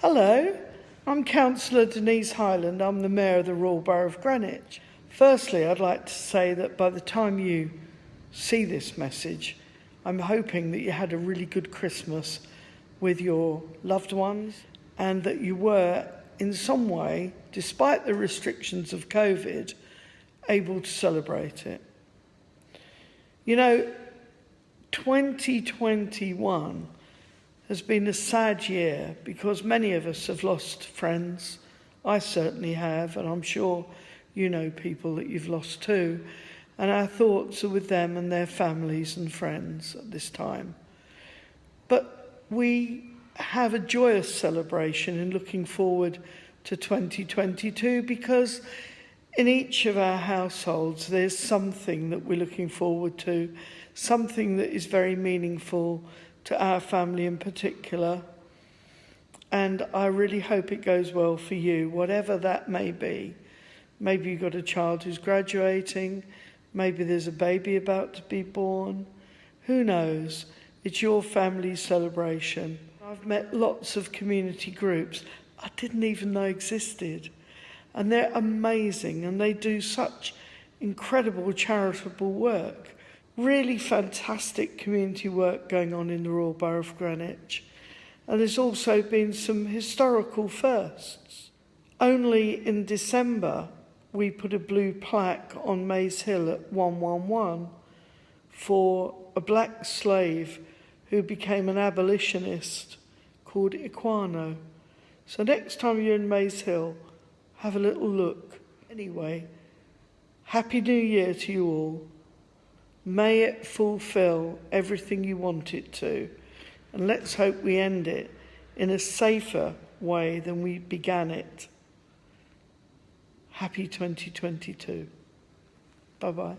Hello, I'm Councillor Denise Hyland. I'm the Mayor of the Royal Borough of Greenwich. Firstly, I'd like to say that by the time you see this message, I'm hoping that you had a really good Christmas with your loved ones and that you were, in some way, despite the restrictions of COVID, able to celebrate it. You know, 2021 has been a sad year because many of us have lost friends. I certainly have, and I'm sure you know people that you've lost too. And our thoughts are with them and their families and friends at this time. But we have a joyous celebration in looking forward to 2022 because in each of our households there's something that we're looking forward to, something that is very meaningful to our family in particular. And I really hope it goes well for you, whatever that may be. Maybe you've got a child who's graduating, maybe there's a baby about to be born. Who knows? It's your family celebration. I've met lots of community groups I didn't even know existed. And they're amazing and they do such incredible charitable work really fantastic community work going on in the Royal Borough of Greenwich. And there's also been some historical firsts. Only in December, we put a blue plaque on Maze Hill at 111 for a black slave who became an abolitionist called Equiano. So next time you're in Maze Hill, have a little look. Anyway, Happy New Year to you all. May it fulfill everything you want it to. And let's hope we end it in a safer way than we began it. Happy 2022. Bye bye.